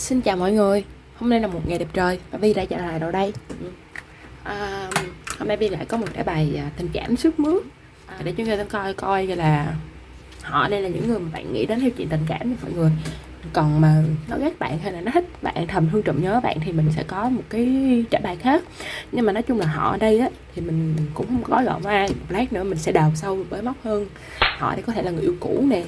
Xin chào mọi người. Hôm nay là một ngày đẹp trời và Vi đã trở lại đâu đây. À, Hôm nay Vi lại có một cái bài à, tình cảm sức mướt. À, Để chúng ta coi coi là Họ đây là những người mà bạn nghĩ đến theo chuyện tình cảm mọi người. Còn mà nó ghét bạn hay là nó thích bạn thầm thương trộm nhớ bạn thì mình sẽ có một cái trả bài khác. Nhưng mà nói chung là họ ở đây á thì mình cũng không có gọn ai lát nữa mình sẽ đào sâu với móc hơn. Họ đây có thể là người yêu cũ nè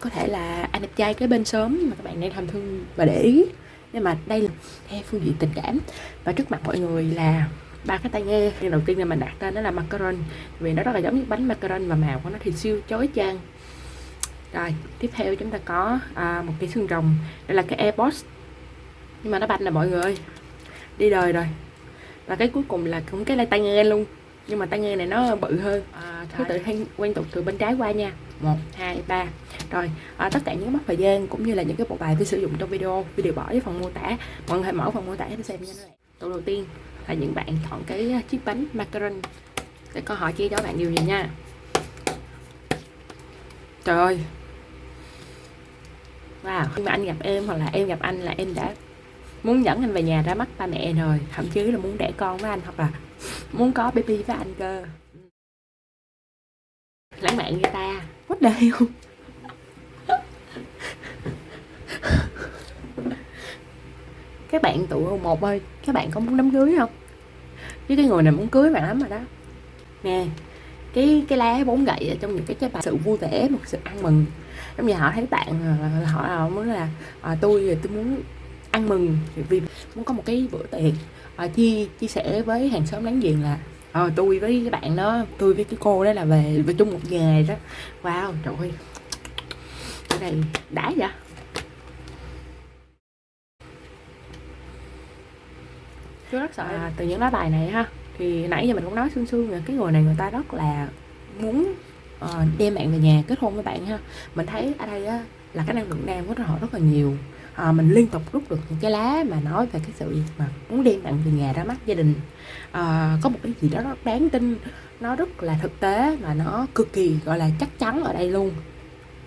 có thể là anh đẹp trai cái bên sớm mà các bạn đang thầm thương và để ý. Nhưng mà đây là theo phương diện tình cảm. Và trước mặt mọi người là ba cái tai nghe. Nhưng đầu tiên là mình đặt tên đó là macaron. Vì nó rất là giống như bánh macaron và màu của nó thì siêu chói chang. Rồi tiếp theo chúng ta có à, một cái xương rồng. Đây là cái airpods nhưng mà nó banh là mọi người ơi. Đi đời rồi. Và cái cuối cùng là cũng cái tai nghe luôn nhưng mà tai nghe này nó bự hơn. À, thứ tự hay quen tục từ bên trái qua nha. Một. Hai ba. Rồi à, tất cả những mốc thời gian cũng như là những cái bộ bài tôi sử dụng trong video tôi đều bỏ với phần mô tả. Mọi người hãy mở phần mô tả để xem nha. Câu đầu tiên là những bạn chọn cái chiếc bánh macaron để câu hỏi chia cho bạn điều gì nha. Trời ơi. Wow khi mà anh gặp em hoặc là em gặp anh là em đã muốn dẫn anh về nhà ra mắt ba mẹ rồi. Thậm chí là muốn đẻ con với anh hoặc là muốn có baby với anh cơ. Lãng mạn như ta. What the hell? Các bạn tụ một ơi các bạn có muốn đám cưới không? Chứ cái người này muốn cưới bạn lắm rồi đó. Nè cái cái lá bốn gậy ở trong những cái trái bài sự vui vẻ một sự ăn mừng. Giống như họ thấy bạn họ là muốn là à, tôi tôi muốn ăn mừng vì muốn có một cái bữa tiệc à, chia chia sẻ với hàng xóm láng giềng là à, tôi với cái bạn đó tôi với cái cô đó là về về chung một nghề đó. Wow trời ơi. Cái này đã vậy? Tôi rất sợ. À, từ những lá bài này ha. Thì nãy giờ mình cũng nói xương xương là cái người này người ta rất là muốn uh, đem bạn về nhà kết hôn với bạn ha. Mình thấy ở đây á là cái năng lượng nam của họ rất là nhiều à, mình liên tục rút được những cái lá mà nói về cái sự mà muốn đem tặng về nhà ra mắt gia đình. À, có một cái gì đó rất đáng tin nó rất là thực tế và nó cực kỳ gọi là chắc chắn ở đây luôn.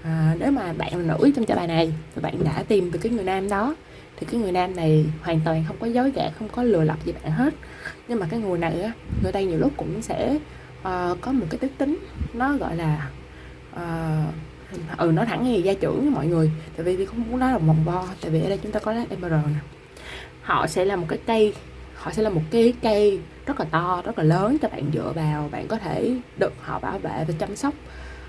À, nếu mà bạn là nữ trong trả bài này và bạn đã tìm được cái người nam đó thì cái người nam này hoàn toàn không có dối gạt không có lừa lọc gì bạn hết. Nhưng mà cái người này á người ta nhiều lúc cũng sẽ uh, có một cái tính tính nó gọi là uh, ừ nói thẳng như gia trưởng với mọi người. Tại vì không muốn nói là vòng vo tại vì ở đây chúng ta có lá emerald nè. Họ sẽ là một cái cây họ sẽ là một cái cây rất là to rất là lớn cho bạn dựa vào bạn có thể được họ bảo vệ và chăm sóc.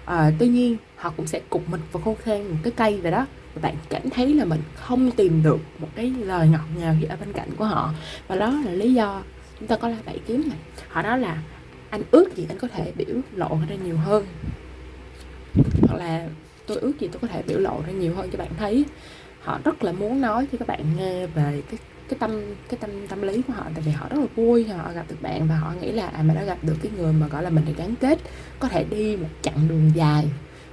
À, tuy nhiên họ cũng sẽ cục mình vào khô khan một cái cây vậy đó. Và bạn cảm thấy là mình không tìm được một cái lời ngọt ngào gì ở bên cạnh của họ. Và đó là lý do chúng ta có lá bảy kiếm này. Họ nói là anh ước gì anh có thể biểu lộ ra nhiều hơn hoặc là tôi ước gì tôi có thể biểu lộ ra nhiều hơn cho bạn thấy. Họ rất là muốn nói cho các bạn nghe về cái cái tâm cái tâm tâm lý của họ. Tại vì họ rất là vui họ gặp được bạn và họ nghĩ là à mình đã gặp được cái người mà, gọi là, mình được gắn kết, có thể đi một chặng đường dài.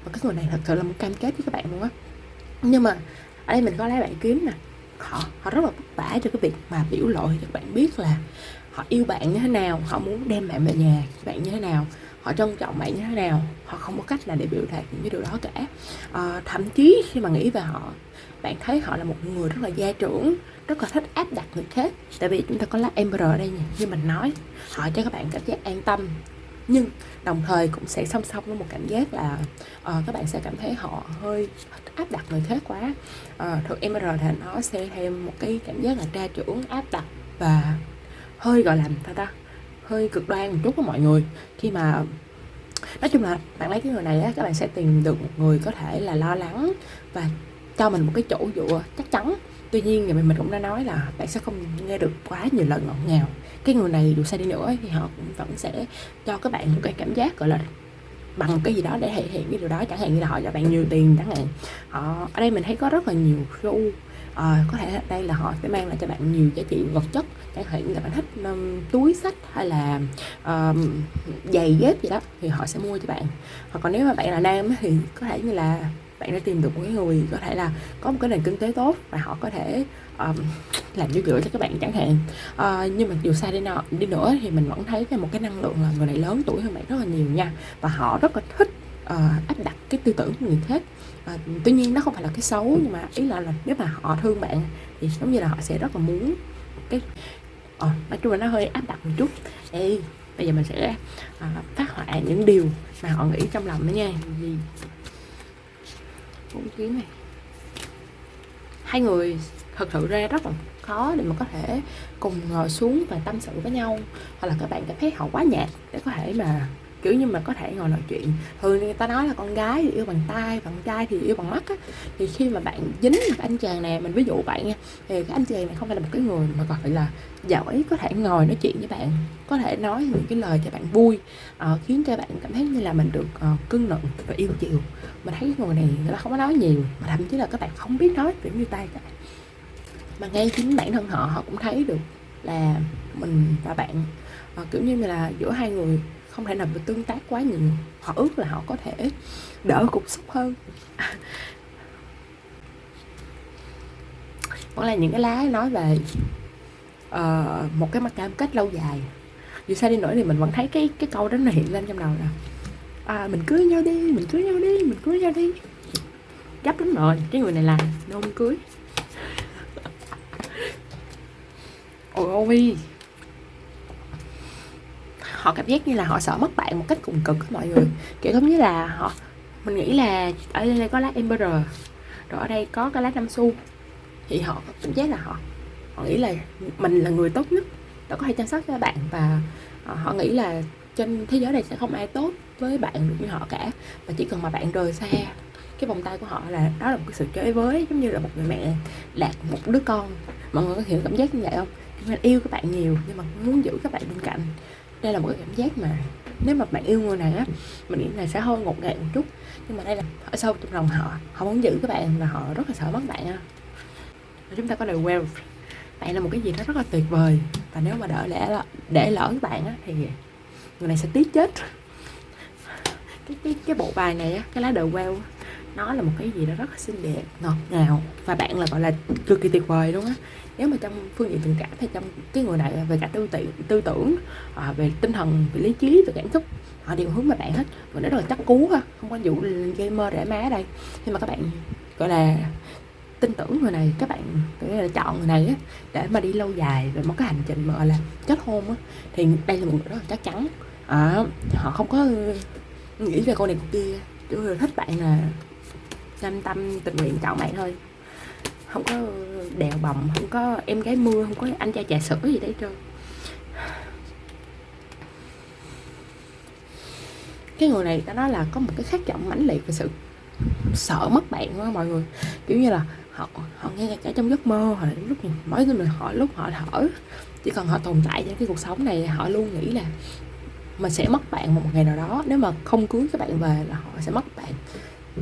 Và cái người này thật sự là một cam kết với các bạn luôn á. Nhưng mà ở đây mình có lấy bạn kiếm nè. Họ họ rất là vất vả cho cái việc mà biểu lộ cho các bạn biết là họ yêu bạn như thế nào, họ muốn đem bạn về nhà bạn như thế nào họ trân trọng bạn như thế nào họ không có cách là để biểu đạt những cái điều đó cả. À, thậm chí khi mà nghĩ về họ bạn thấy họ là một người rất là gia trưởng rất là thích áp đặt người khác. Tại vì chúng ta có lá emperor ở đây nhỉ? như mình nói họ cho các bạn cảm giác an tâm. Nhưng đồng thời cũng sẽ song song với một cảm giác là uh, các bạn sẽ cảm thấy họ hơi áp đặt người khác quá. Uh, thực em thì nó sẽ thêm một cái cảm giác là tra trưởng áp đặt và hơi gọi là ta ta hơi cực đoan một chút với mọi người. Khi mà, nói chung là bạn lấy cái người này á, các bạn sẽ tìm được một người có thể là lo lắng và cho mình một cái chỗ dựa chắc chắn. Tuy nhiên thì mình cũng đã nói là bạn sẽ không nghe được quá nhiều lần ngọt ngào. Cái người này dù sai đi nữa thì họ cũng vẫn sẽ cho các bạn một cái cảm giác, gọi là, bằng cái gì đó để thể hiện cái điều đó. Chẳng hạn như là họ cho bạn nhiều tiền chẳng hạn. Họ, ở đây mình thấy có rất là nhiều show à, có thể đây là họ sẽ mang lại cho bạn nhiều giá trị vật chất chẳng hạn như là bạn thích um, túi sách hay là um, giày dép gì đó thì họ sẽ mua cho bạn. Hoặc còn nếu mà bạn là nam thì có thể như là bạn đã tìm được một cái người có thể là có một cái nền kinh tế tốt và họ có thể um, làm như gửi cho các bạn chẳng hạn. Uh, nhưng mà dù xa đi nào đi nữa thì mình vẫn thấy cái một cái năng lượng là người này lớn tuổi hơn bạn rất là nhiều nha. Và họ rất là thích uh, áp đặt cái tư tưởng của người khác à, tuy nhiên nó không phải là cái xấu nhưng mà ý là, là nếu mà họ thương bạn thì giống như là họ sẽ rất là muốn cái à, nói chung là nó hơi áp đặt một chút. Ê, bây giờ mình sẽ à, phát họa những điều mà họ nghĩ trong lòng đó nha. Gì bốn kiến này. Hai người thật sự ra rất là khó để mà có thể cùng ngồi xuống và tâm sự với nhau. Hoặc là các bạn cảm thấy họ quá nhạt để có thể mà kiểu như mà có thể ngồi nói chuyện. Thường người ta nói là con gái thì yêu bằng tay bằng trai thì yêu bằng mắt á. Thì khi mà bạn dính một anh chàng này mình ví dụ bạn nha thì cái anh chàng này không phải là một cái người mà gọi là giỏi có thể ngồi nói chuyện với bạn có thể nói những cái lời cho bạn vui uh, khiến cho bạn cảm thấy như là mình được uh, cưng nựng và yêu chiều. Mình thấy cái người này người ta không có nói nhiều mà thậm chí là các bạn không biết nói kiểu như tay cả. Mà ngay chính bản thân họ họ cũng thấy được là mình và bạn uh, kiểu như là giữa hai người không thể nào mà tương tác quá nhiều. Họ ước là họ có thể đỡ cục xúc hơn. Vẫn là những cái lá nói về uh, một cái mặt cam kết lâu dài. Dù sao đi nữa thì mình vẫn thấy cái cái câu đó nó hiện lên trong đầu nè. À, mình cưới nhau đi mình cưới nhau đi mình cưới nhau đi. Gấp lắm rồi cái người này là nôn cưới. Ôi ôi họ cảm giác như là họ sợ mất bạn một cách cùng cực mọi người. Kiểu giống như là họ, mình nghĩ là ở đây có lá emperor rồi ở đây có cái lá năm xu. Thì họ cảm giác là họ họ nghĩ là mình là người tốt nhất, đã có thể chăm sóc cho bạn và ờ, họ nghĩ là trên thế giới này sẽ không ai tốt với bạn được như họ cả và chỉ cần mà bạn rời xa, cái vòng tay của họ là, đó là một cái sự chơi với, giống như là một người mẹ lạc một đứa con. Mọi người có hiểu cảm giác như vậy không? Mình yêu các bạn nhiều nhưng mà muốn giữ các bạn bên cạnh đây là một cái cảm giác mà nếu mà bạn yêu người này á, mình nghĩ là sẽ hơi ngột ngạt một chút. Nhưng mà đây là ở sâu trong lòng họ họ muốn giữ các bạn và họ rất là sợ mất bạn á. Chúng ta có lời wealth bạn là một cái gì đó rất là tuyệt vời. Và nếu mà đỡ lẽ để lỡ các bạn á, thì người này sẽ tiếc chết. Cái cái cái bộ bài này á, cái lá đời well nó là một cái gì đó rất là xinh đẹp, ngọt ngào. Và bạn là, gọi là cực kỳ tuyệt vời luôn á nếu mà trong phương diện tình cảm thì trong cái người này về cả tư tưởng tư tưởng à, về tinh thần về lý trí về cảm xúc họ đều hướng về bạn hết. Và nó rất là chắc cú ha không có vụ gamer rẻ má đây. Nhưng mà các bạn gọi là tin tưởng người này các bạn là chọn người này á để mà đi lâu dài về một cái hành trình mà gọi là kết hôn á thì đây là một người rất là chắc chắn. À, họ không có nghĩ về cô này cô kia chỉ thích bạn là cam tâm tình nguyện chọn bạn thôi không có đèo bồng, không có em gái mưa, không có anh trai trà sữa gì đấy trơn. Cái người này ta nói là có một cái khát vọng mãnh liệt về sự sợ mất bạn đó mọi người. Kiểu như là họ họ nghe cả trong giấc mơ hoặc là lúc mỗi người họ, lúc họ thở, chỉ cần họ tồn tại trong cái cuộc sống này, họ luôn nghĩ là mình sẽ mất bạn một ngày nào đó. Nếu mà không cưới các bạn về là họ sẽ mất bạn.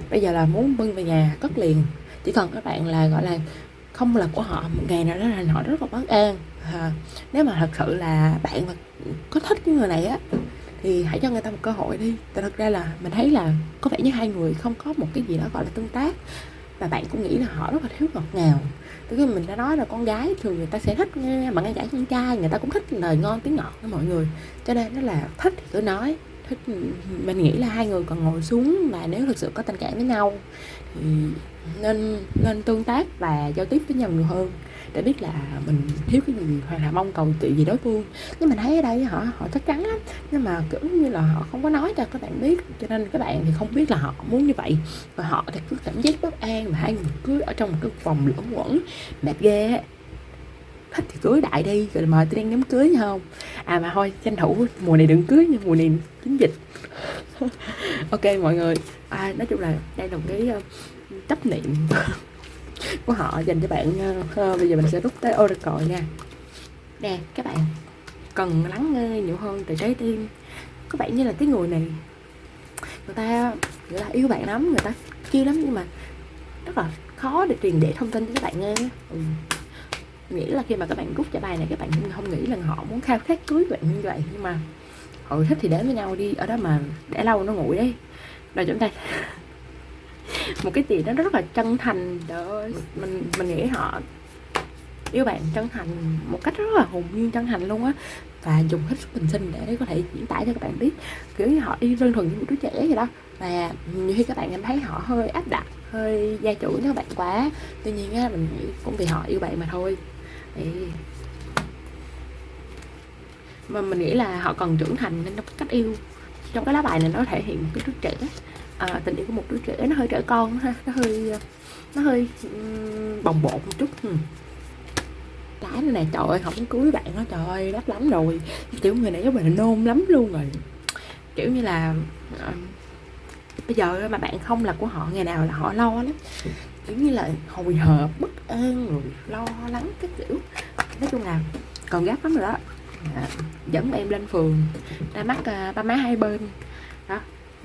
Bây giờ là muốn bưng về nhà, cất liền chỉ cần các bạn là gọi là không là của họ một ngày nào đó là họ rất là bất an. À, nếu mà thật sự là bạn mà có thích cái người này á thì hãy cho người ta một cơ hội đi. Tại thật ra là mình thấy là có vẻ như hai người không có một cái gì đó gọi là tương tác. Và bạn cũng nghĩ là họ rất là thiếu ngọt ngào. Từ khi mình đã nói là con gái thường người ta sẽ thích nghe mà ngay cả con trai người ta cũng thích lời ngon tiếng ngọt với mọi người. Cho nên nó là thích thì cứ nói. Thích mình nghĩ là hai người còn ngồi xuống và nếu thực sự có tình cảm với nhau thì nên nên tương tác và giao tiếp với nhau nhiều hơn để biết là mình thiếu cái gì hoặc là mong cầu chuyện gì đối phương. Nhưng mình thấy ở đây họ họ chắc chắn lắm. Nhưng mà kiểu như là họ không có nói cho các bạn biết cho nên các bạn thì không biết là họ muốn như vậy. Và họ thì cứ cảm giác bất an và hai người cứ ở trong một cái vòng luẩn quẩn mệt ghê thích thì cưới đại đi rồi mời tôi đang đám cưới không? À mà thôi tranh thủ mùa này đừng cưới nhưng mùa này chính dịch. Ok mọi người. À, nói chung là đây là một cái chấp niệm của họ dành cho bạn uh, bây giờ mình sẽ rút tới oracle nha. Nè các bạn cần lắng nghe nhiều hơn từ trái tim. Có vẻ như là cái người này người ta người ta yêu bạn lắm người ta chiêu lắm nhưng mà rất là khó để truyền để thông tin cho các bạn nghe. Ừ. nghĩ là khi mà các bạn rút trả bài này các bạn không nghĩ là họ muốn khao khát cưới bạn như vậy nhưng mà họ thích thì đến với nhau đi ở đó mà để lâu nó nguội đấy. Rồi chúng ta một cái gì đó rất là chân thành đó mình mình nghĩ họ, yêu bạn chân thành một cách rất là hồn nhiên chân thành luôn á. Và dùng hết sức bình sinh để có thể diễn tả cho các bạn biết. Kiểu như họ đi đơn thuần như một đứa trẻ vậy đó. Và nhiều khi các bạn cảm thấy họ hơi áp đặt, hơi gia chủ các bạn quá. Tuy nhiên á, mình nghĩ cũng vì họ yêu bạn mà thôi. Thì mà mình nghĩ là họ cần trưởng thành nên trong cách yêu. Trong cái lá bài này nó thể hiện một cái đứa trẻ à, tình yêu của một đứa trẻ nó hơi trẻ con ha nó hơi ờ, nó hơi um, bồng bột một chút cái này nè trời ơi không cưới bạn nó trời ơi đắt lắm rồi. Kiểu người này giống mình nôn lắm luôn rồi. Kiểu như là uh, bây giờ mà bạn không là của họ ngày nào là họ lo lắm. Kiểu như là hồi hộp bất an rồi lo lắng cái kiểu. Nói chung là còn gấp lắm rồi đó. À, dẫn em lên phường ra mắt uh, ba má hai bên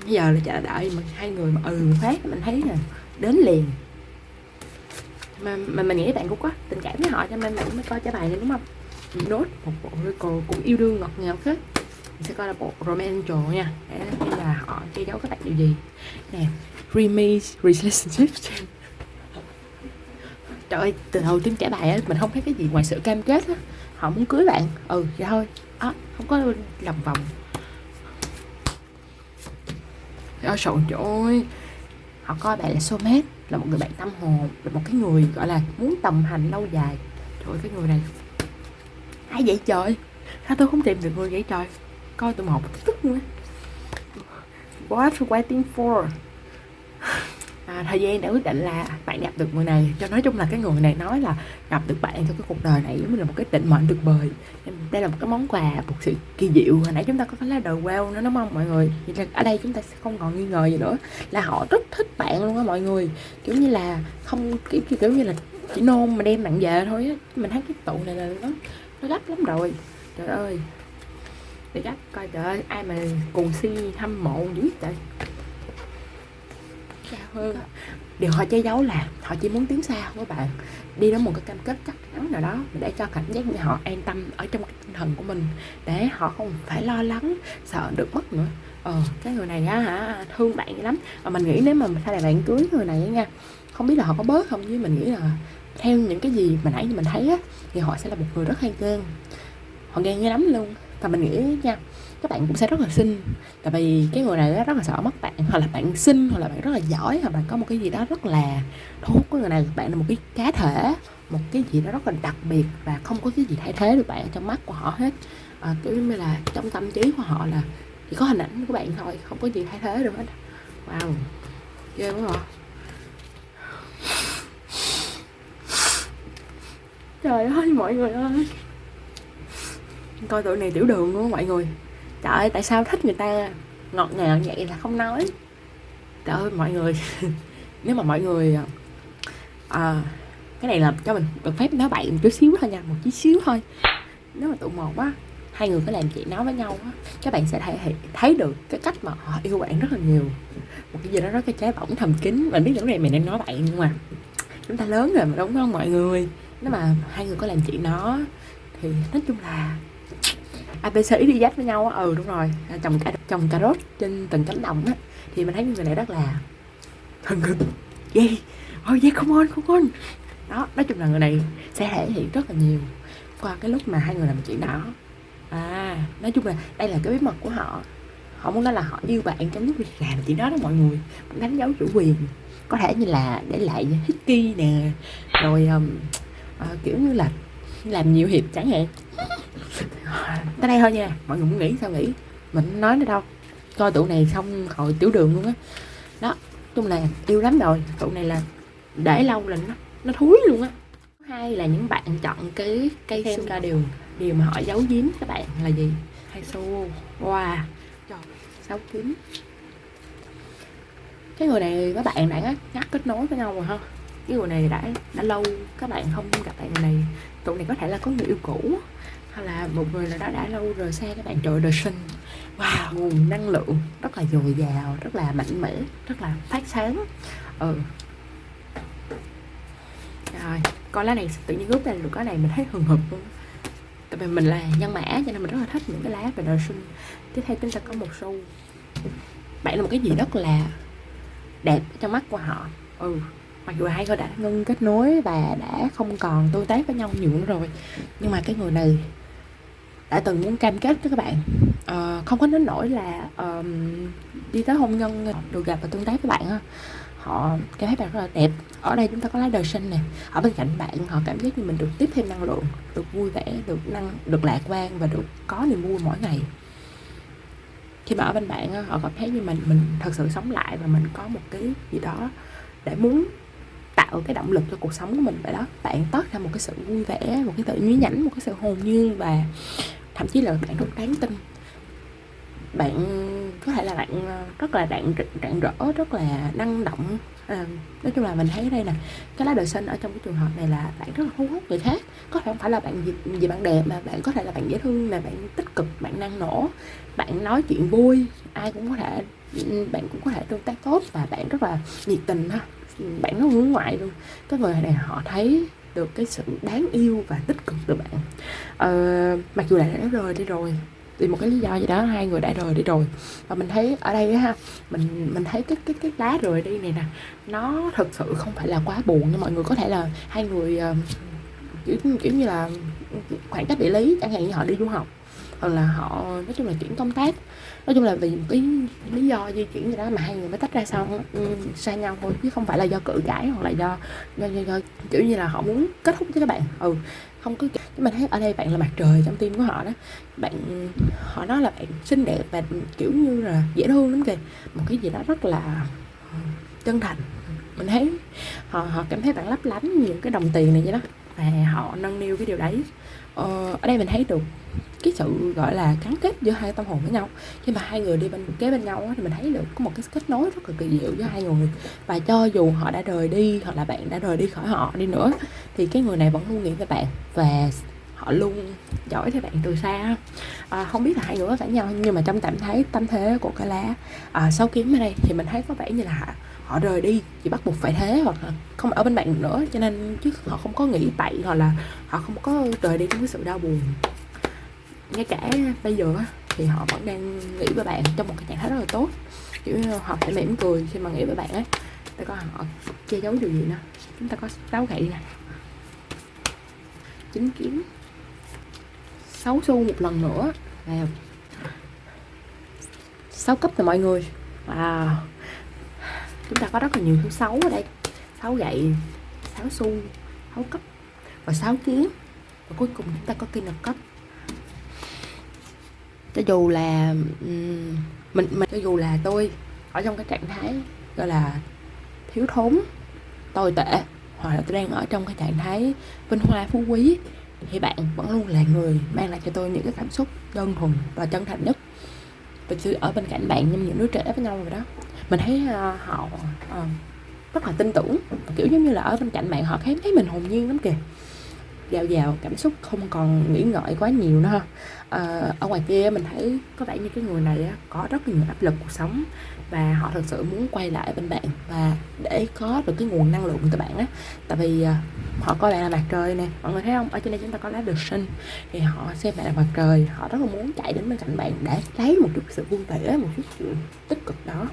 bây giờ là chờ đợi mình hai người mà ừ một phát mình thấy nè đến liền. Mà, mà mình nghĩ bạn cũng có tình cảm với họ cho nên bạn mới coi trả bài này đúng không? Nốt một bộ cô cũng yêu đương ngọt ngào hết mình sẽ coi là bộ romantic nha. Để xem là họ che giấu các bạn điều gì. Nè dreamy relationship trời ơi từ đầu tiếng trả bài á mình không thấy cái gì ngoài sự cam kết á. Họ muốn cưới bạn. Ừ vậy thôi. Á không có lòng vòng ôi trời ơi họ coi bạn là soulmate là một người bạn tâm hồn, là một cái người, gọi là, muốn đồng hành lâu dài. Trời ơi, cái người này ai vậy trời? Sao tôi không tìm được người vậy trời? Coi tụi một, tức nữa what waiting for à, thời gian đã quyết định là bạn gặp được người này cho nói chung là cái người này nói là gặp được bạn trong cái cuộc đời này giống như là một cái định mệnh tuyệt vời. Đây là một cái món quà một sự kỳ diệu. Hồi nãy chúng ta có cái lá đời wow nữa đúng không mọi người? Vậy là ở đây chúng ta sẽ không còn nghi ngờ gì nữa. Là họ rất thích bạn luôn á mọi người. Kiểu như là không kiểu, kiểu như là chỉ nôn mà đem bạn về thôi á. Mình thấy cái tụ này là nó nó gấp lắm rồi. Trời ơi. Để gấp coi trời ơi ai mà cùng si hâm mộ dữ trời Dạ, vâng hơn điều họ che giấu là họ chỉ muốn tiến xa với bạn, đi đến một cái cam kết chắc chắn nào đó để cho cảm giác như họ an tâm ở trong cái tinh thần của mình, để họ không phải lo lắng, sợ được mất nữa. Ờ cái người này á hả, thương bạn lắm. Và mình nghĩ nếu mà sau này bạn cưới người này nha, không biết là họ có bớt không? Chứ mình nghĩ là theo những cái gì mà nãy mình thấy á, thì họ sẽ là một người rất hay ghen họ ghen như lắm luôn. Và mình nghĩ nha các bạn cũng sẽ rất là xinh. Tại vì cái người này rất là sợ mất bạn hoặc là bạn xinh hoặc là bạn rất là giỏi hoặc bạn có một cái gì đó rất là thu hút cái người này. Bạn là một cái cá thể một cái gì đó rất là đặc biệt và không có cái gì thay thế được bạn trong mắt của họ hết. À, kiểu như là trong tâm trí của họ là chỉ có hình ảnh của bạn thôi không có gì thay thế được hết. Wow ghê quá hả trời ơi mọi người ơi. Coi tụi này tiểu đường luôn mọi người trời ơi tại sao thích người ta ngọt ngào vậy là không nói. Trời ơi mọi người nếu mà mọi người à, cái này là cho mình được phép nói bậy một chút xíu thôi nha một chút xíu thôi. Nếu mà tụ một á hai người có làm chuyện nói với nhau á các bạn sẽ thấy thấy được cái cách mà họ yêu bạn rất là nhiều. Một cái gì đó rất cái trái bỏng thầm kín. Mình biết những này mình đang nói bậy nhưng mà chúng ta lớn rồi mà đúng không mọi người? Nếu mà hai người có làm chuyện đó thì nói chung là apc đi dắt với nhau ừ đúng rồi. À, trồng cả trồng cà rốt trên từng cánh đồng á. Thì mình thấy người này rất là thân cực yeah oh yeah come on come on. Đó nói chung là người này sẽ thể hiện rất là nhiều qua cái lúc mà hai người làm chuyện đó. À nói chung là đây là cái bí mật của họ. Họ muốn nói là họ yêu bạn trong lúc làm chuyện đó đó mọi người. Cũng đánh dấu chủ quyền. Có thể như là để lại hickey nè. Rồi um, uh, kiểu như là làm nhiều hiệp chẳng hạn tới đây thôi nha. Mọi người muốn nghĩ sao nghĩ mình nói nữa đâu. Coi tụ này xong hồi tiểu đường luôn á. Đó. đó chung là yêu lắm rồi. Tụ này là để lâu là nó nó thúi luôn á. Hai là những bạn chọn cái cây xem ra điều điều mà họ giấu giếm các bạn là gì? Hay xô. Wow. Sáu kiếm cái người này các bạn đã ngắt kết nối với nhau rồi ha. Cái người này đã đã lâu các bạn không gặp bạn này tụi này có thể là có người yêu cũ. Hay là một người nào đó đã lâu rồi xa các bạn. Trời đời sinh. Wow, nguồn năng lượng. Rất là dồi dào, rất là mạnh mẽ, rất là phát sáng. Ừ. Rồi con lá này, tự nhiên lúc lên được cái này mình thấy hừng hực luôn. Tại vì mình là nhân mã, cho nên mình rất là thích những cái lá về đời sinh. Tiếp theo chúng ta có một xu bạn là một cái gì rất là đẹp trong mắt của họ. Ừ mặc dù hai người đã ngưng kết nối và đã không còn tương tác với nhau nhiều nữa rồi nhưng mà cái người này đã từng muốn cam kết với các bạn. Uh, không có đến nỗi là uh, đi tới hôn nhân được gặp và tương tác với bạn ha họ cảm thấy bạn rất là đẹp. Ở đây chúng ta có lá đời sinh nè. Ở bên cạnh bạn họ cảm giác như mình được tiếp thêm năng lượng được vui vẻ được năng được lạc quan và được có niềm vui mỗi ngày. Khi mà ở bên bạn họ cảm thấy như mình mình thật sự sống lại và mình có một cái gì đó để muốn tạo cái động lực cho cuộc sống của mình vậy đó. Bạn toát ra một cái sự vui vẻ một cái sự nhí nhảnh một cái sự hồn nhiên và thậm chí là bạn rất đáng tin. Bạn có thể là bạn rất là rạng rạng rỡ rất là năng động. À, nói chung là mình thấy đây nè cái lá đời sinh ở trong cái trường hợp này là bạn rất là thu hút người khác. Có thể không phải là bạn gì, gì bạn đẹp mà bạn có thể là bạn dễ thương là bạn tích cực bạn năng nổ bạn nói chuyện vui ai cũng có thể bạn cũng có thể tương tác tốt và bạn rất là nhiệt tình ha bạn nó hướng ngoại luôn. Cái người này họ thấy được cái sự đáng yêu và tích cực từ bạn. Ờ, mặc dù là đã rời đi rồi vì một cái lý do gì đó hai người đã rời đi rồi. Và mình thấy ở đây ha mình mình thấy cái cái cái lá rời đi này nè nó thực sự không phải là quá buồn nhưng mọi người. Có thể là hai người uh, kiểu kiểu như là khoảng cách địa lý chẳng hạn như họ đi du học hoặc là họ nói chung là chuyển công tác nói chung là vì một cái lý do di chuyển gì đó mà hai người mới tách ra xong ừ, ừ, xa nhau thôi chứ không phải là do cự cãi hoặc là do do, do, do kiểu như là họ muốn kết thúc với các bạn. Ừ không có chứ mình thấy ở đây bạn là mặt trời trong tim của họ đó. Bạn họ nói là bạn xinh đẹp và kiểu như là dễ thương lắm kìa. Một cái gì đó rất là ừ, chân thành. Mình thấy họ họ cảm thấy bạn lấp lánh những cái đồng tiền này vậy đó và họ nâng niu cái điều đấy. Ờ, ở đây mình thấy được cái sự gọi là gắn kết giữa hai tâm hồn với nhau. Khi mà hai người đi bên kế bên nhau thì mình thấy được có một cái kết nối rất là kỳ diệu giữa hai người. Và cho dù họ đã rời đi hoặc là bạn đã rời đi khỏi họ đi nữa thì cái người này vẫn luôn nghĩ về bạn và họ luôn giỏi theo bạn từ xa à, không biết là hai người có phải nhau nhưng mà trong cảm thấy tâm thế của cái lá à, sau kiếm ở đây thì mình thấy có vẻ như là họ rời đi chỉ bắt buộc phải thế hoặc là không ở bên bạn nữa. Cho nên chứ họ không có nghĩ bậy hoặc là họ không có rời đi trong cái sự đau buồn ngay cả bây giờ thì họ vẫn đang nghĩ về bạn trong một cái trạng thái rất là tốt. Kiểu họ sẽ mỉm cười khi mà nghĩ về bạn ấy. Ta coi họ che giấu điều gì nữa? chúng ta có sáu gậy nè. Chín kiếm. Sáu xu một lần nữa. Vào sáu cấp rồi mọi người. Wow. Chúng ta có rất là nhiều thứ xấu ở đây. Sáu gậy, sáu xu, sáu cấp và sáu kiếm. Và cuối cùng chúng ta có cây lập cấp cho dù là mình mình cho dù là tôi ở trong cái trạng thái gọi là thiếu thốn tồi tệ hoặc là tôi đang ở trong cái trạng thái vinh hoa phú quý thì bạn vẫn luôn là người mang lại cho tôi những cái cảm xúc đơn thuần và chân thành nhất. Thực sự ở bên cạnh bạn như những đứa trẻ với nhau rồi đó. Mình thấy uh, họ uh, rất là tin tưởng kiểu giống như là ở bên cạnh bạn họ thấy thấy mình hồn nhiên lắm kìa. Dào dào cảm xúc không còn nghĩ ngợi quá nhiều nữa ha. Ờ, ở ngoài kia mình thấy có vẻ như cái người này có rất nhiều áp lực cuộc sống và họ thực sự muốn quay lại bên bạn và để có được cái nguồn năng lượng từ bạn á. Tại vì ờ, họ coi bạn là mặt trời nè mọi người thấy không? Ở trên đây chúng ta có lá được sinh thì họ xem bạn là mặt trời họ rất là muốn chạy đến bên cạnh bạn để lấy một chút sự vui vẻ một chút sự tích cực đó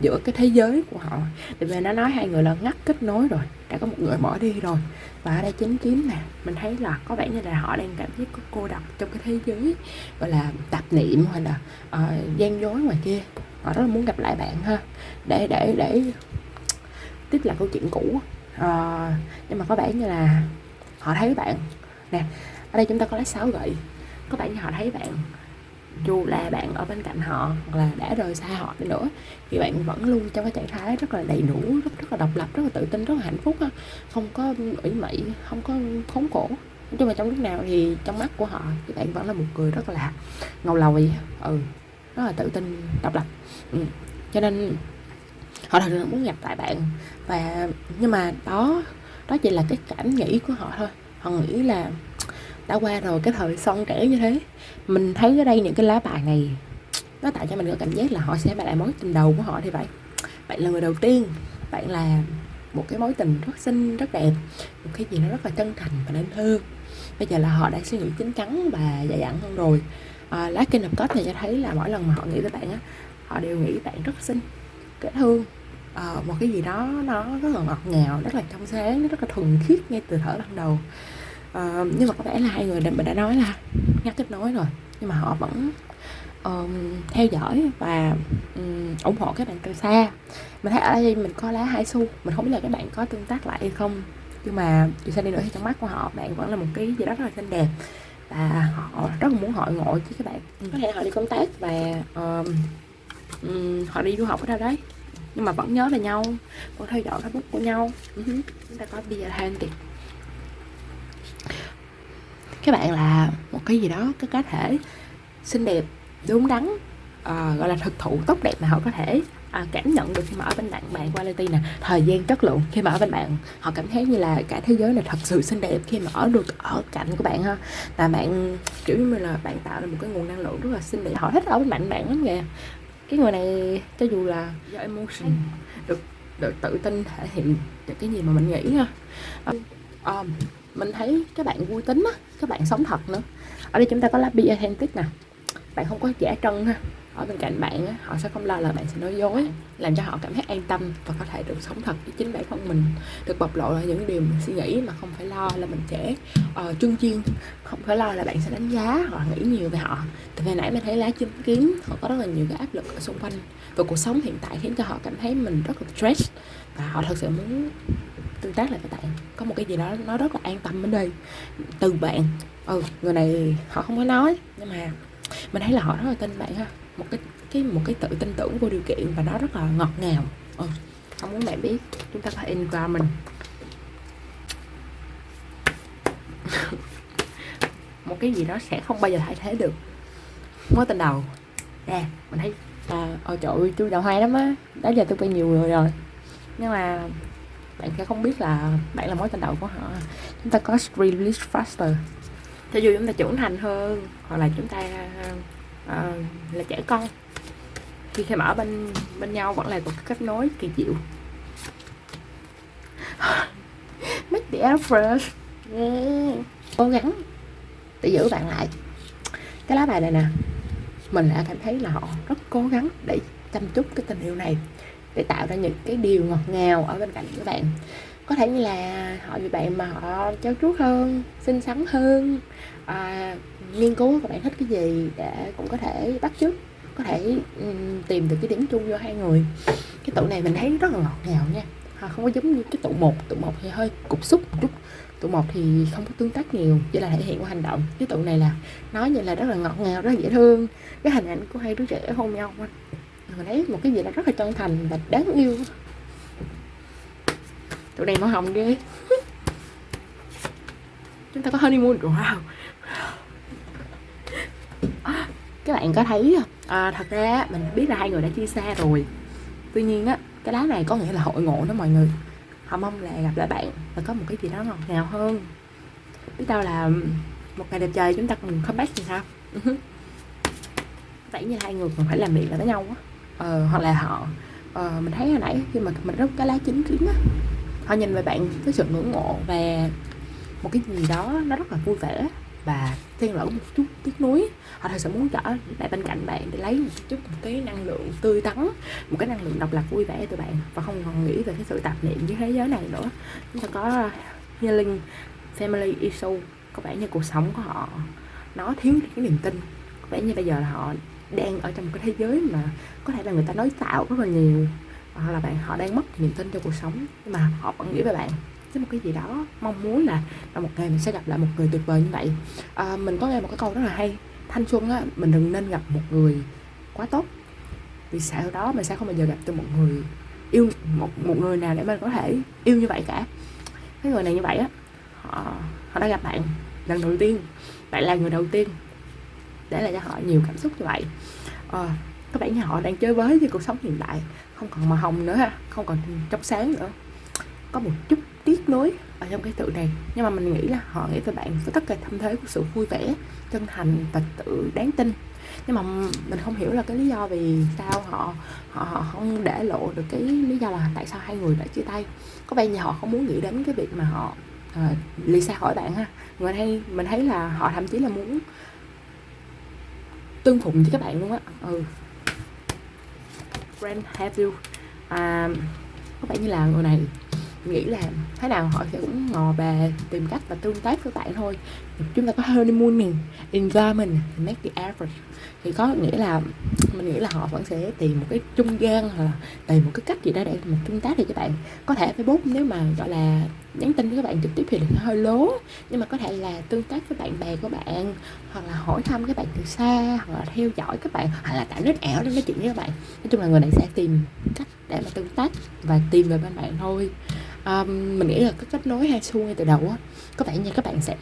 giữa cái thế giới của họ. Tại vì nó nói hai người là ngắt kết nối rồi đã có một người bỏ đi rồi. Và ở đây chính kiếm nè mình thấy là có vẻ như là họ đang cảm thấy cô độc trong cái thế giới gọi là tạp niệm hay là uh, gian dối ngoài kia họ rất là muốn gặp lại bạn ha. Để để để tiếp lại câu chuyện cũ. À, nhưng mà có vẻ như là họ thấy bạn. Nè ở đây chúng ta có lá sáu gậy có vẻ như họ thấy bạn. Dù là bạn ở bên cạnh họ hoặc là đã rời xa họ đi nữa thì bạn vẫn luôn trong cái trạng thái rất là đầy đủ rất rất là độc lập rất là tự tin rất là hạnh phúc không có ủy mị không có khốn khổ. Nói chung là trong lúc nào thì trong mắt của họ thì bạn vẫn là một người rất là ngầu lòi ừ rất là tự tin độc lập ừ. cho nên họ thật sự muốn gặp lại bạn. Và nhưng mà đó đó chỉ là cái cảm nghĩ của họ thôi. Họ nghĩ là đã qua rồi cái thời son trẻ như thế mình thấy ở đây những cái lá bài này nó tạo cho mình có cảm giác là họ sẽ lại mối tình đầu của họ thì vậy bạn là người đầu tiên bạn là một cái mối tình rất xinh rất đẹp một cái gì nó rất là chân thành và nên thương. Bây giờ là họ đã suy nghĩ chín chắn và dày dặn hơn rồi. À, lá kinh hợp kết này cho thấy là mỗi lần mà họ nghĩ tới bạn á họ đều nghĩ bạn rất xinh dễ thương. À, một cái gì đó nó rất là ngọt ngào rất là trong sáng rất là thuần khiết ngay từ thở ban đầu. À, nhưng mà có vẻ là hai người mình đã nói là ngắt kết nối rồi nhưng mà họ vẫn um, theo dõi và um, ủng hộ các bạn từ xa. Mình thấy ở đây mình có lá hai xu mình không biết là các bạn có tương tác lại hay không nhưng mà dù sao đi nữa thì trong mắt của họ bạn vẫn là một cái gì đó rất là xinh đẹp. Và họ rất là muốn hội ngộ với các bạn. Có thể họ đi công tác và um, um, họ đi du học ở đâu đấy? Nhưng mà vẫn nhớ về nhau vẫn theo dõi facebook của nhau. Uh-huh. chúng ta có bia Atlantic các bạn là một cái gì đó cái cá thể xinh đẹp đúng đắn uh, gọi là thực thụ tốt đẹp mà họ có thể à, cảm nhận được khi mà ở bên bạn bạn quality nè thời gian chất lượng. Khi mà ở bên bạn họ cảm thấy như là cả thế giới này thật sự xinh đẹp khi mà ở được ở cạnh của bạn ha. Là bạn kiểu như là bạn tạo ra một cái nguồn năng lượng rất là xinh đẹp. Họ thích ở bên bạn bạn lắm kìa cái người này cho dù là do emotion. Được được tự tin thể hiện được cái gì mà mình nghĩ ha. Um, mình thấy các bạn vui tính á các bạn sống thật nữa. Ở đây chúng ta có lá be authentic nè. Bạn không có giả trân ha ở bên cạnh bạn á, họ sẽ không lo là bạn sẽ nói dối làm cho họ cảm thấy an tâm và có thể được sống thật với chính bản thân mình. Được bộc lộ là những điều mình suy nghĩ mà không phải lo là mình sẽ ờ, uh, trưng chiên không phải lo là bạn sẽ đánh giá hoặc nghĩ nhiều về họ. Từ hồi nãy mình thấy lá chứng kiến họ có rất là nhiều cái áp lực ở xung quanh và cuộc sống hiện tại khiến cho họ cảm thấy mình rất là stress và họ thật sự muốn tương tác lại với bạn. Có một cái gì đó nó rất là an tâm bên đây từ bạn. Ừ người này họ không có nói nhưng mà mình thấy là họ rất là tin bạn ha một cái cái một cái tự tin tưởng vô điều kiện và nó rất là ngọt ngào. Ừ. không muốn bạn biết chúng ta có mình. Một cái gì đó sẽ không bao giờ thay thế được. Mối tình đầu. Nè mình thấy à, ôi trời ơi tôi đầu hay lắm á. Đó giờ tôi quen nhiều người rồi. Nhưng mà bạn sẽ không biết là bạn là mối tình đầu của họ. Chúng ta có release faster. Cho dù chúng ta trưởng thành hơn hoặc là chúng ta Ờ, là trẻ con. Khi khi mà ở bên bên nhau vẫn là một cái kết nối kỳ diệu. Make the effort yeah. cố gắng để giữ bạn lại. Cái lá bài này nè, mình đã cảm thấy là họ rất cố gắng để chăm chút cái tình yêu này, để tạo ra những cái điều ngọt ngào ở bên cạnh các bạn. Có thể như là họ vì bạn mà họ trau chuốt hơn, xinh xắn hơn à, nghiên cứu các bạn thích cái gì để cũng có thể bắt chước có thể um, tìm được cái điểm chung cho hai người. Cái tụ này mình thấy rất là ngọt ngào nha. À, không có giống như cái tụ một tụ một thì hơi cục xúc một chút tụ một thì không có tương tác nhiều chỉ là thể hiện qua hành động. Cái tụ này là nói như là rất là ngọt ngào rất là dễ thương. Cái hình ảnh của hai đứa trẻ hôn nhau mình thấy một cái gì đó rất là chân thành và đáng yêu tụ này màu hồng ghê. Chúng ta có honeymoon wow các bạn có thấy à, thật ra mình biết là hai người đã chia xa rồi. Tuy nhiên á cái lá này có nghĩa là hội ngộ đó mọi người. Họ mong là gặp lại bạn và có một cái gì đó ngọt ngào hơn. Biết đâu là một ngày đẹp trời chúng ta cùng comeback thì sao? Vậy như hai người còn phải làm việc lại với nhau á. Ờ, hoặc là họ ờ, mình thấy hồi nãy khi mà mình rút cái lá chính kiến á họ nhìn về bạn với sự ngưỡng mộ và một cái gì đó nó rất là vui vẻ và xen lẫn một chút tiếc nuối. Họ thật sự muốn trở lại bên cạnh bạn để lấy một chút một cái năng lượng tươi tắn, một cái năng lượng độc lập vui vẻ từ bạn và không còn nghĩ về cái sự tạp niệm với thế giới này nữa. Chúng ta có healing family issue, có vẻ như cuộc sống của họ nó thiếu cái niềm tin. Có vẻ như bây giờ là họ đang ở trong một cái thế giới mà có thể là người ta nói tạo rất là nhiều, hoặc là bạn, họ đang mất niềm tin cho cuộc sống, nhưng mà họ vẫn nghĩ về bạn với một cái gì đó mong muốn là, là một ngày mình sẽ gặp lại một người tuyệt vời như vậy. À, mình có nghe một cái câu rất là hay thanh xuân á mình đừng nên gặp một người quá tốt vì sau đó mình sẽ không bao giờ gặp được một người yêu một một người nào để mình có thể yêu như vậy cả. Cái người này như vậy á họ họ đã gặp bạn lần đầu tiên bạn là người đầu tiên để lại cho họ nhiều cảm xúc như vậy. À, các bạn nhà họ đang chơi với với cuộc sống hiện tại không còn màu hồng nữa ha không còn trong sáng nữa. Có một chút tiếc nuối ở trong cái tự này. Nhưng mà mình nghĩ là họ nghĩ về bạn với tất cả tâm thế của sự vui vẻ chân thành và tự đáng tin. Nhưng mà mình không hiểu là cái lý do vì sao họ họ, họ không để lộ được cái lý do là tại sao hai người đã chia tay. Có vẻ như họ không muốn nghĩ đến cái việc mà họ uh, ly xa khỏi bạn ha. Mình thấy mình thấy là họ thậm chí là muốn tương phụng với các bạn luôn á. Ừ. Friend have you? Um, có vẻ như là người này nghĩ là thế nào họ sẽ cũng ngò bè tìm cách và tương tác với bạn thôi. Chúng ta có honeymooning enjoyment make the effort. Thì có nghĩa là, mình nghĩ là họ vẫn sẽ tìm một cái trung gian hoặc là tìm một cái cách gì đó để một tương tác được các bạn. Có thể facebook nếu mà, gọi là, nhắn tin với các bạn trực tiếp thì nó hơi lố, nhưng mà có thể là tương tác với bạn bè của bạn, hoặc là hỏi thăm các bạn từ xa, hoặc là theo dõi các bạn, hoặc là tạo nét ảo để nói chuyện với các bạn. Nói chung là người này sẽ tìm cách để mà tương tác và tìm về bên bạn thôi um, mình nghĩ là cái kết nối hai xu ngay từ đầu á có vẻ như các bạn sẽ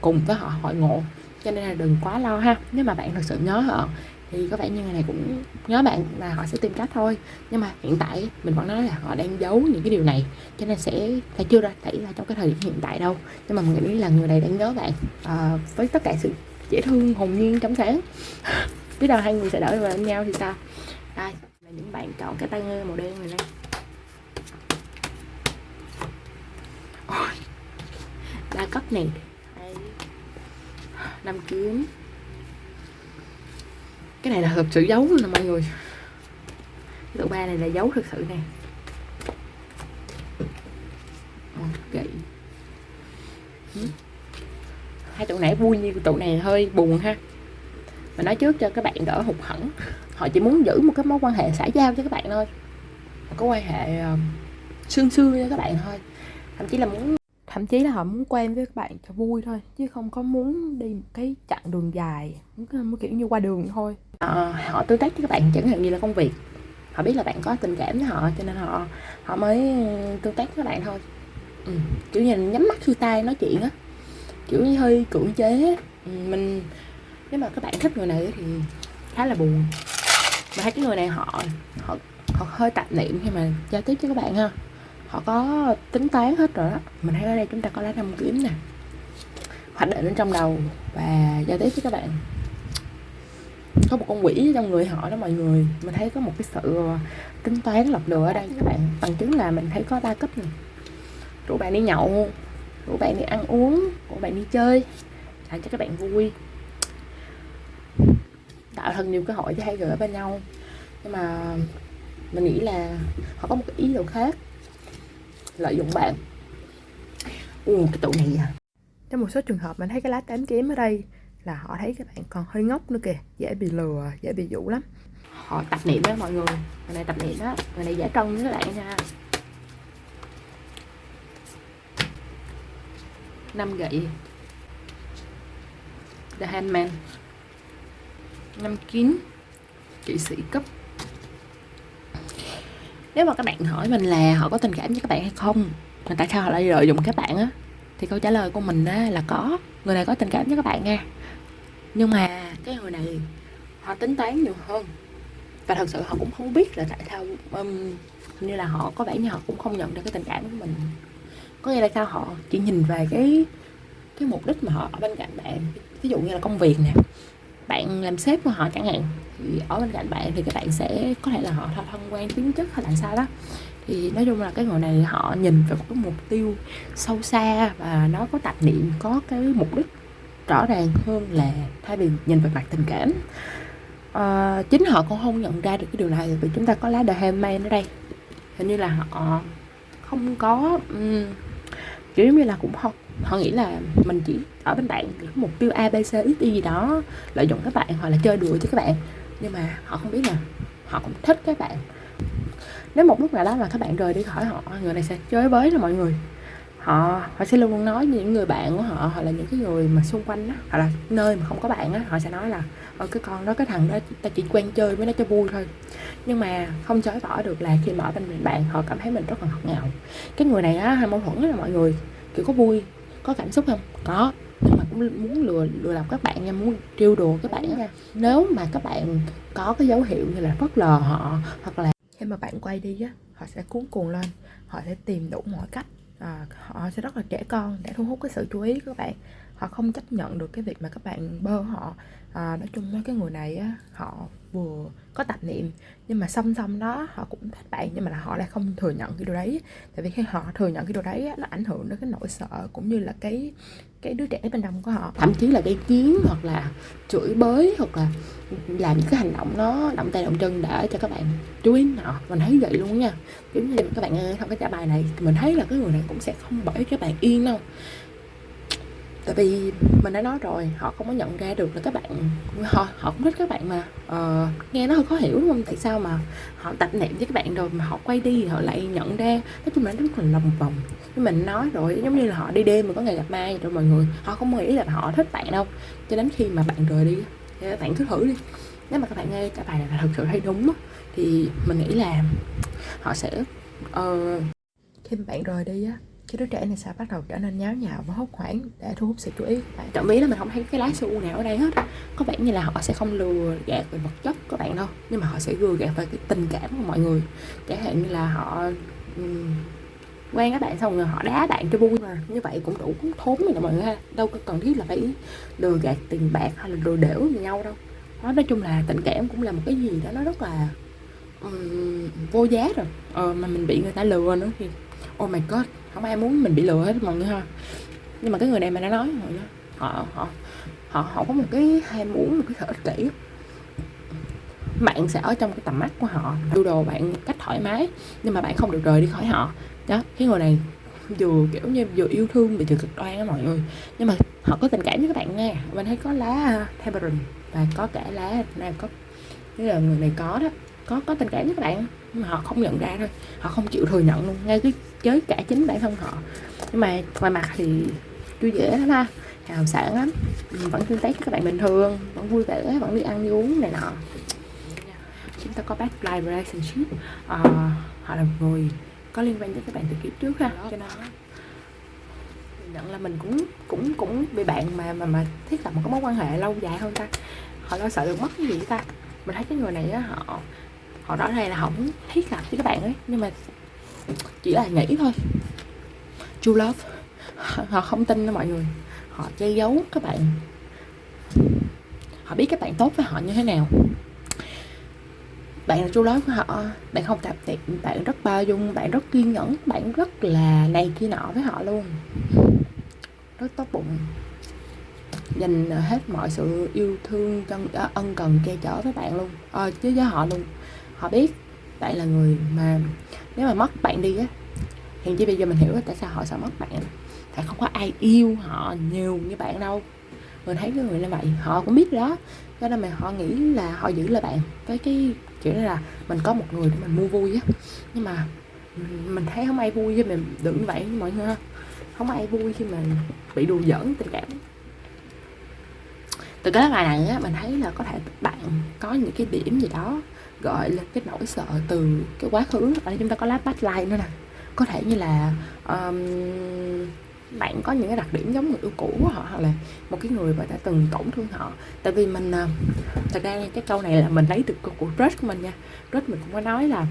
cùng với họ hội ngộ cho nên là đừng quá lo ha. Nếu mà bạn thật sự nhớ họ thì có vẻ như người này cũng nhớ bạn và họ sẽ tìm cách thôi. Nhưng mà hiện tại mình vẫn nói là họ đang giấu những cái điều này cho nên sẽ phải chưa ra thấy ra trong cái thời điểm hiện tại đâu. Nhưng mà mình nghĩ là người này đang nhớ bạn à, với tất cả sự dễ thương hồn nhiên trong sáng. Biết đâu hai người sẽ đỡ vào nhau thì sao? Đây là những bạn chọn cái tay nghe màu đen này đây Ôi, đa cấp này. Năm kiếm. Cái này là thật sự giấu nè mọi người. Tụ ba này là giấu thật sự nè. Gậy hai tụ nãy vui như tụ này hơi buồn ha. Mà nói trước cho các bạn đỡ hụt hẫng. Họ chỉ muốn giữ một cái mối quan hệ xã giao cho các bạn thôi. Cái quan hệ sương sương cho các bạn thôi. Thậm chí là muốn thậm chí là họ muốn quen với các bạn cho vui thôi chứ không có muốn đi một cái chặng đường dài muốn kiểu như qua đường thôi. À, họ tương tác với các bạn chẳng hạn như là công việc. Họ biết là bạn có tình cảm với họ cho nên họ họ mới tương tác với các bạn thôi. Ừ. kiểu như nhắm mắt xuôi tay nói chuyện á. Kiểu như hơi cưỡng chế á. Ừ, mình nếu mà các bạn thích người này thì khá là buồn. Mà thấy cái người này họ họ họ hơi tạp niệm khi mà giao tiếp với các bạn ha họ có tính toán hết rồi đó. Mình thấy ở đây chúng ta có lá năm kiếm nè. Hoạch định ở trong đầu và giao tiếp với các bạn. Có một con quỷ trong người họ đó mọi người. Mình thấy có một cái sự ờ, tính toán lọc lừa ở đây các bạn. Bằng chứng là mình thấy có ba cấp này rủ bạn đi nhậu, rủ bạn đi ăn uống, rủ bạn đi chơi, làm cho các bạn vui. Tạo thật nhiều cơ hội cho hai người ở bên nhau. Nhưng mà mình nghĩ là họ có một cái ý đồ khác lợi dụng bạn. U cái tụ này à trong một số trường hợp mình thấy cái lá tám kiếm ở đây là họ thấy các bạn còn hơi ngốc nữa kìa dễ bị lừa dễ bị dụ lắm. Họ tập niệm đó mọi người người này tập niệm đó người này giả trân với các bạn nha. Năm gậy. The Handman. Năm kín kỵ sĩ cấp nếu mà các bạn hỏi mình là họ có tình cảm với các bạn hay không mà tại sao họ lại lợi dụng các bạn á thì câu trả lời của mình á là có. Người này có tình cảm với các bạn nha. Nhưng mà cái người này họ tính toán nhiều hơn. Và thật sự họ cũng không biết là tại sao um, như là họ có vẻ như họ cũng không nhận được cái tình cảm của mình. Có nghĩa là sao? Họ chỉ nhìn về cái cái mục đích mà họ ở bên cạnh bạn. Ví dụ như là công việc nè. Bạn làm sếp của họ chẳng hạn thì ở bên cạnh bạn thì các bạn sẽ có thể là họ thân quen tính chất hay là sao đó. Thì nói chung là cái người này họ nhìn về một cái mục tiêu sâu xa và nó có tạp niệm có cái mục đích rõ ràng hơn là thay vì nhìn về mặt tình cảm. À, chính họ cũng không nhận ra được cái điều này vì chúng ta có lá The Handmaid ở đây. Hình như là họ không có um, kiểu như là cũng không họ nghĩ là mình chỉ ở bên bạn mục tiêu abc x y gì đó lợi dụng các bạn hoặc là chơi đùa cho các bạn nhưng mà họ không biết là họ cũng thích các bạn. Nếu một lúc nào đó mà các bạn rời đi khỏi họ, người này sẽ chơi với là mọi người. Họ họ sẽ luôn luôn nói với những người bạn của họ, hoặc là những cái người mà xung quanh đó hoặc là nơi mà không có bạn á, họ sẽ nói là ở cái con đó, cái thằng đó, ta chỉ quen chơi với nó cho vui thôi. Nhưng mà không chối bỏ được là khi mà ở bên bạn, họ cảm thấy mình rất là ngọt ngào. Cái người này á, hay mâu thuẫn là mọi người, kiểu có vui, có cảm xúc không? Có muốn lừa lừa lọc các bạn nha muốn trêu đùa các bạn nha. Nếu mà các bạn có cái dấu hiệu như là phớt lờ họ hoặc là khi mà bạn quay đi á họ sẽ cuốn cuồng lên họ sẽ tìm đủ mọi cách à, họ sẽ rất là trẻ con để thu hút cái sự chú ý của các bạn. Họ không chấp nhận được cái việc mà các bạn bơ họ à, nói chung nói cái người này á họ vừa có tạp niệm nhưng mà song song đó họ cũng thích bạn nhưng mà là họ lại không thừa nhận cái điều đấy. Tại vì khi họ thừa nhận cái điều đấy á, nó ảnh hưởng đến cái nỗi sợ cũng như là cái cái đứa trẻ bên trong của họ. Thậm chí là gây chiến hoặc là chửi bới hoặc là làm những cái hành động nó động tay động chân để cho các bạn chú ý họ mình thấy vậy luôn nha. Giống như các bạn à, nghe trong cái trả bài này, mình thấy là cái người này cũng sẽ không bởi các bạn yên đâu tại vì mình đã nói rồi họ không có nhận ra được là các bạn họ họ cũng thích các bạn mà. Ờ, nghe nó hơi khó hiểu đúng không? Tại sao mà họ tập niệm với các bạn rồi mà họ quay đi họ lại nhận ra? Nói chung là nó rất là lòng vòng. Nhưng mình nói rồi giống như là họ đi đêm mà có ngày gặp mai rồi mọi người họ không nghĩ là họ thích bạn đâu. Cho đến khi mà bạn rời đi thì các bạn cứ thử đi. Nếu mà các bạn nghe cái bài này là thật sự hay đúng thì mình nghĩ là họ sẽ uh, khi mà bạn rời đi á cái đứa trẻ này sẽ bắt đầu trở nên nháo nhào và hốt hoảng để thu hút sự chú ý? Của bạn Trọng ý là mình không thấy cái lá su nào ở đây hết có vẻ như là họ sẽ không lừa gạt về vật chất các bạn đâu. Nhưng mà họ sẽ lừa gạt về cái tình cảm của mọi người. Chẳng hạn như là họ um, quen các bạn xong rồi họ đá bạn cho vui mà. Như vậy cũng đủ thốn rồi mọi người ha. Đâu có cần thiết là phải lừa gạt tiền bạc hay là lừa đểu với nhau đâu. Đó nói chung là tình cảm cũng là một cái gì đó nó rất là um, vô giá rồi. Ờ, mà mình bị người ta lừa nữa thì oh my god không ai muốn mình bị lừa hết mọi người ha. Nhưng mà cái người này mà đã nói mọi người, họ họ họ họ có một cái ham muốn một cái sở ích kỷ. Bạn sẽ ở trong cái tầm mắt của họ đu đồ bạn cách thoải mái nhưng mà bạn không được rời đi khỏi họ. Đó cái người này vừa kiểu như vừa yêu thương bị thừa cực đoan á mọi người. Nhưng mà họ có tình cảm với các bạn nghe mình thấy có lá à, Tamarind và có cả lá này có cái là người này có đó. Có có tình cảm với các bạn mà họ không nhận ra thôi. Họ không chịu thừa nhận luôn. Ngay cái với cả chính bản thân họ. Nhưng mà ngoài mặt thì vui dễ lắm ha. Hào sản lắm. Vẫn tương tác với các bạn bình thường. Vẫn vui vẻ vẫn đi ăn đi uống này nọ. Chúng ta có bad life relationship. À, họ là người có liên quan tới các bạn từ kiếp trước ha. Cho nên nhận là mình cũng cũng cũng bị bạn mà mà mà thiết lập một cái mối quan hệ lâu dài hơn ta. Họ lo sợ được mất cái gì ta? Mình thấy cái người này á họ họ rõ ràng là họ thiết lập với các bạn ấy nhưng mà chỉ là nghĩ thôi. True love. Họ không tin đâu mọi người. Họ che giấu các bạn. Họ biết các bạn tốt với họ như thế nào. Bạn là true love của họ. Bạn không tạp tiệp bạn rất bao dung. Bạn rất kiên nhẫn. Bạn rất là này kia nọ với họ luôn. Rất tốt bụng. Dành hết mọi sự yêu thương chân ờ, ân cần che chở với bạn luôn. Ờ, à, chứ với họ luôn họ biết bạn là người mà nếu mà mất bạn đi á hiện chỉ bây giờ mình hiểu tại sao họ sợ mất bạn. Tại không có ai yêu họ nhiều như bạn đâu. Mình thấy cái người như vậy, họ cũng biết đó. Cho nên mà họ nghĩ là họ giữ lại bạn. Với cái kiểu là mình có một người để mình mua vui á. Nhưng mà mình thấy không ai vui với mình đừng như vậy, mọi người không ai vui khi mà bị đùa giỡn tình cảm. Từ cái bài này á, mình thấy là có thể bạn có những cái điểm gì đó gọi là cái nỗi sợ từ cái quá khứ. Ở đây chúng ta có lá backlight nữa nè. Có thể như là um, bạn có những cái đặc điểm giống người yêu cũ của họ hoặc là một cái người mà đã từng tổn thương họ. Tại vì mình ờ, thật ra cái câu này là mình lấy từ của crush của mình nha. Crush mình cũng có nói là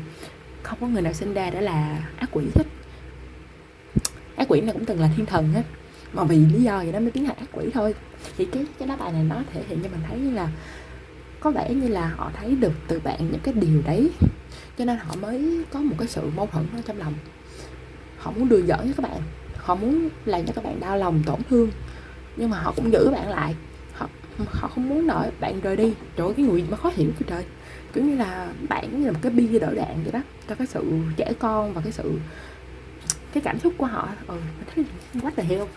không có người nào sinh ra đã là ác quỷ hết. Ác quỷ này cũng từng là thiên thần hết mà vì lý do gì đó mới biến thành ác quỷ thôi. Thì cái cái lá bài này nó thể hiện cho mình thấy là có vẻ như là họ thấy được từ bạn những cái điều đấy. Cho nên họ mới có một cái sự mâu thuẫn ở trong lòng. Họ muốn đưa giỡn với các bạn, họ muốn làm cho các bạn đau lòng, tổn thương. Nhưng mà họ cũng giữ bạn lại. Họ họ không muốn đợi bạn rời đi. Trời cái người mà khó hiểu cái trời. Kiểu như là bạn như là một cái bia đỡ đạn vậy đó. Cho cái sự trẻ con và cái sự, cái cảm xúc của họ. Ừ thấy quá là hiểu.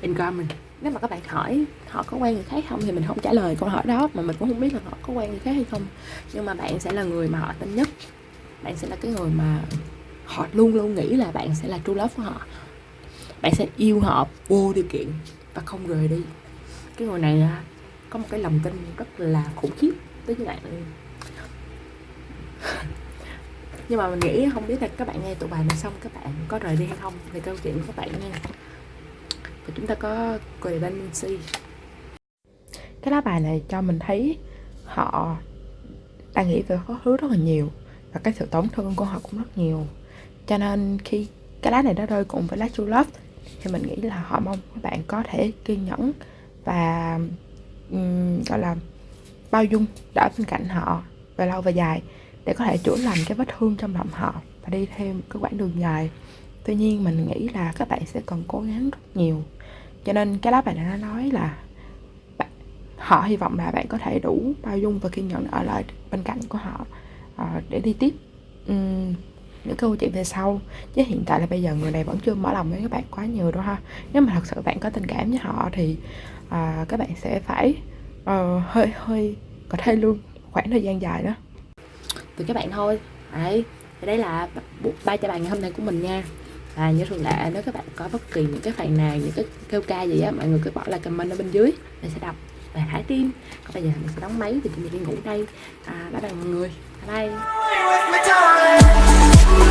Incoming nếu mà các bạn hỏi họ có quen người khác không thì mình không trả lời câu hỏi đó, mà mình cũng không biết là họ có quen người khác hay không. Nhưng mà bạn sẽ là người mà họ tin nhất. Bạn sẽ là cái người mà họ luôn luôn nghĩ là bạn sẽ là true love của họ. Bạn sẽ yêu họ vô điều kiện và không rời đi. Cái người này à, có một cái lòng tin rất là khủng khiếp tới với bạn. Nhưng mà mình nghĩ không biết là các bạn nghe tụi bài này xong các bạn có rời đi hay không. Thì câu chuyện của các bạn nha và chúng ta có codependency cái lá bài này cho mình thấy họ đang nghĩ về quá khứ rất là nhiều và cái sự tổn thương của họ cũng rất nhiều. Cho nên khi cái lá này nó rơi cùng với lá true love thì mình nghĩ là họ mong các bạn có thể kiên nhẫn và um, gọi là bao dung ở bên cạnh họ về lâu về dài để có thể chữa lành cái vết thương trong lòng họ và đi thêm cái quãng đường dài. Tuy nhiên mình nghĩ là các bạn sẽ cần cố gắng rất nhiều cho nên cái lá bài này nó nói là bạn, họ hy vọng là bạn có thể đủ bao dung và kiên nhẫn ở lại bên cạnh của họ uh, để đi tiếp. Um, những câu chuyện về sau. Chứ hiện tại là bây giờ người này vẫn chưa mở lòng với các bạn quá nhiều đâu ha. Nếu mà thật sự bạn có tình cảm với họ thì uh, các bạn sẽ phải uh, hơi hơi có thể luôn khoảng thời gian dài đó. Từ các bạn thôi. Đấy đây là ba cho bài ngày hôm nay của mình nha à, như thường lệ nếu các bạn có bất kỳ những cái phần nào những cái kêu ca gì á mọi người cứ bỏ lại comment ở bên dưới. Mình sẽ đọc. Và thả tim còn bây giờ mình sẽ đóng máy thì mình đi ngủ đây. À, bye bye mọi người. Bye bye.